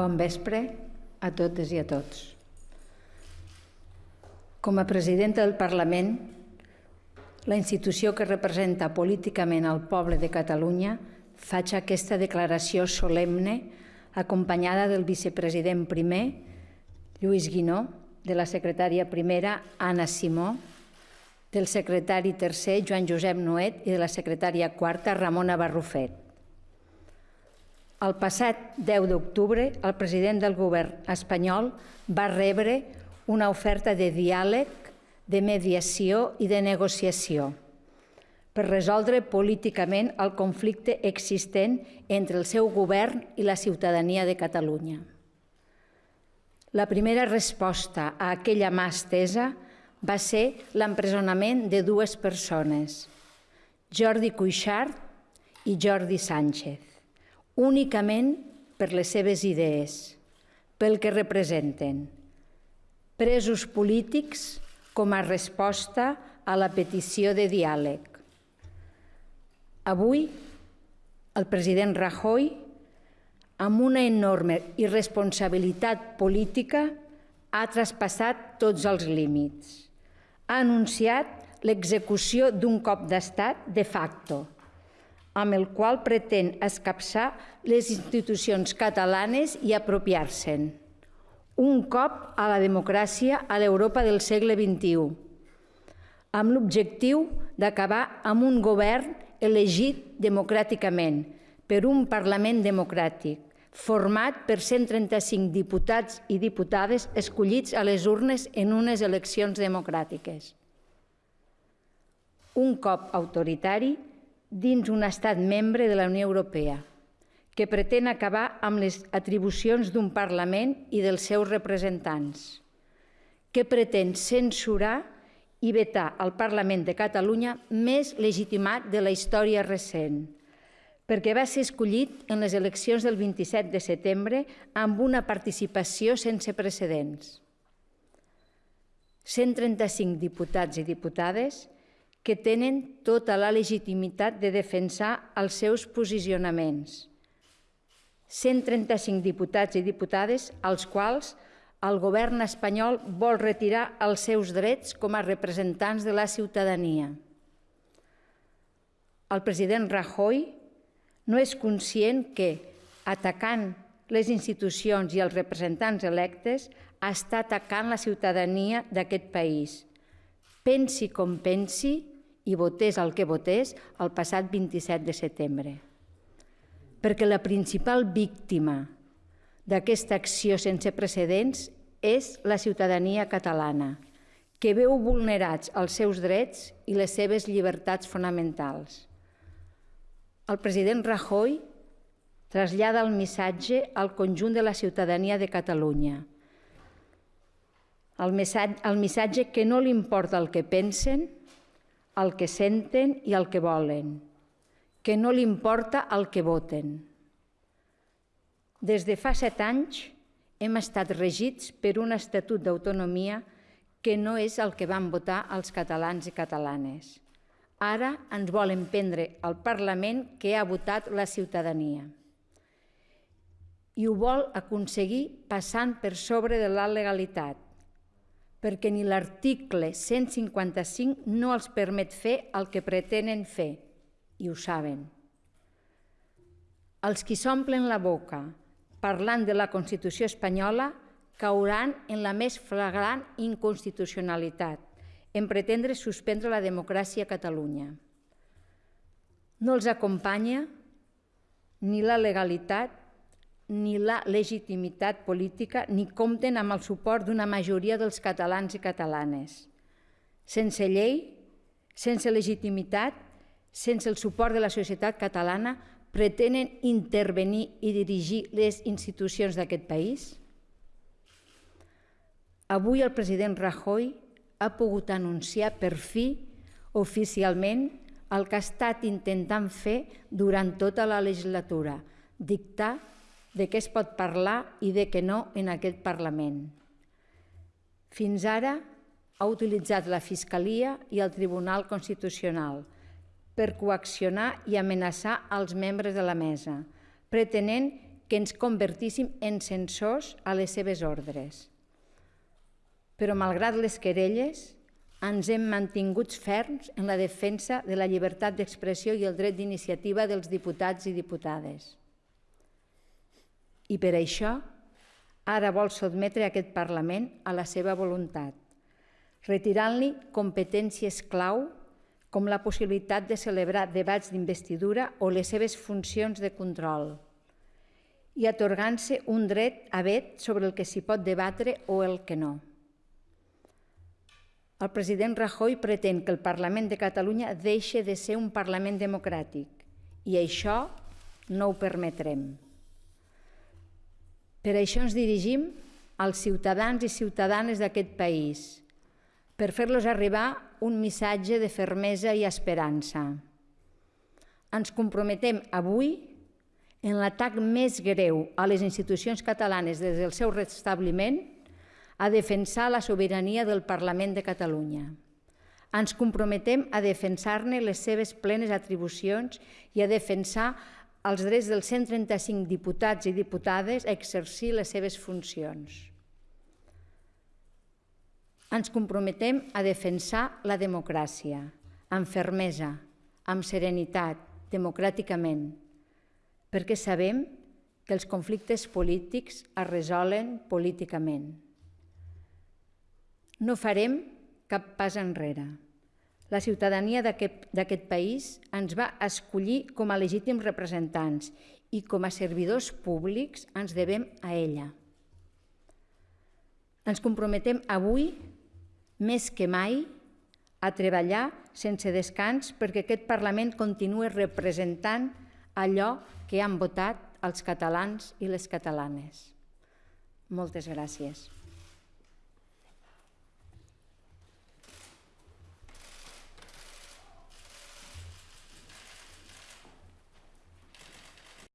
Bon vespre a totes i a tots. Com a presidenta del Parlament, la institució que representa políticament al poble de Catalunya, faig aquesta declaració solemne acompanyada del vicepresident primer, Lluís Guinó, de la secretària primera, Anna Simó, del secretari tercer, Joan Josep Noet, i de la secretària quarta, Ramona Barrufet. El passat 10 d'octubre, el president del govern espanyol va rebre una oferta de diàleg, de mediació i de negociació per resoldre políticament el conflicte existent entre el seu govern i la ciutadania de Catalunya. La primera resposta a aquella mà estesa va ser l'empresonament de dues persones, Jordi Cuixart i Jordi Sánchez, únicament per les seves idees, pel que representen, presos polítics com a resposta a la petició de diàleg. Avui, el president Rajoy, amb una enorme irresponsabilitat política, ha traspassat tots els límits. Ha anunciat l'execució d'un cop d'estat de facto, amb el qual pretén escapçar les institucions catalanes i apropiar-se'n. Un cop a la democràcia a l'Europa del segle XXI, amb l'objectiu d'acabar amb un govern elegit democràticament per un Parlament democràtic, format per 135 diputats i diputades escollits a les urnes en unes eleccions democràtiques. Un cop autoritari dins un estat membre de la Unió Europea, que pretén acabar amb les atribucions d'un Parlament i dels seus representants, que pretén censurar i vetar al Parlament de Catalunya més legitimat de la història recent, perquè va ser escollit en les eleccions del 27 de setembre amb una participació sense precedents. 135 diputats i diputades que tenen tota la legitimitat de defensar els seus posicionaments. 135 diputats i diputades als quals el govern espanyol vol retirar els seus drets com a representants de la ciutadania. El president Rajoy no és conscient que, atacant les institucions i els representants electes, està atacant la ciutadania d'aquest país. Pensi com pensi i votés el que votés el passat 27 de setembre. Perquè la principal víctima d'aquesta acció sense precedents és la ciutadania catalana, que veu vulnerats els seus drets i les seves llibertats fonamentals el president Rajoy trasllada el missatge al conjunt de la ciutadania de Catalunya. El missatge, el missatge que no li importa el que pensen, el que senten i el que volen, que no li importa el que voten. Des de fa set anys hem estat regits per un estatut d'autonomia que no és el que van votar els catalans i catalanes. Ara ens volen prendre el Parlament que ha votat la ciutadania. I ho vol aconseguir passant per sobre de la legalitat, perquè ni l'article 155 no els permet fer el que pretenen fer, i ho saben. Els qui s'omplen la boca parlant de la Constitució espanyola cauran en la més flagrant inconstitucionalitat en pretendre suspendre la democràcia a Catalunya. No els acompanya ni la legalitat ni la legitimitat política ni compten amb el suport d'una majoria dels catalans i catalanes. Sense llei, sense legitimitat, sense el suport de la societat catalana, pretenen intervenir i dirigir les institucions d'aquest país? Avui el president Rajoy ha pogut anunciar per fi oficialment el que ha estat intentant fer durant tota la legislatura, dictar de què es pot parlar i de què no en aquest Parlament. Fins ara ha utilitzat la Fiscalia i el Tribunal Constitucional per coaccionar i amenaçar els membres de la mesa, pretenent que ens convertíssim en censors a les seves ordres. Però, malgrat les querelles, ens hem mantinguts ferms en la defensa de la llibertat d'expressió i el dret d'iniciativa dels diputats i diputades. I per això, ara vol sotmetre aquest Parlament a la seva voluntat, retirant-li competències clau com la possibilitat de celebrar debats d'investidura o les seves funcions de control, i atorgant-se un dret a vet sobre el que s'hi pot debatre o el que no. El president Rajoy pretén que el Parlament de Catalunya deixi de ser un Parlament democràtic i això no ho permetrem. Per això ens dirigim als ciutadans i ciutadanes d'aquest país, per fer-los arribar un missatge de fermesa i esperança. Ens comprometem avui en l'atac més greu a les institucions catalanes des del seu restabliment, a defensar la sobirania del Parlament de Catalunya. Ens comprometem a defensar-ne les seves plenes atribucions i a defensar els drets dels 135 diputats i diputades a exercir les seves funcions. Ens comprometem a defensar la democràcia, amb fermesa, amb serenitat, democràticament, perquè sabem que els conflictes polítics es resolen políticament. No farem cap pas enrere. La ciutadania d'aquest país ens va escollir com a legítims representants i com a servidors públics ens devem a ella. Ens comprometem avui, més que mai, a treballar sense descans perquè aquest Parlament continuï representant allò que han votat els catalans i les catalanes. Moltes gràcies.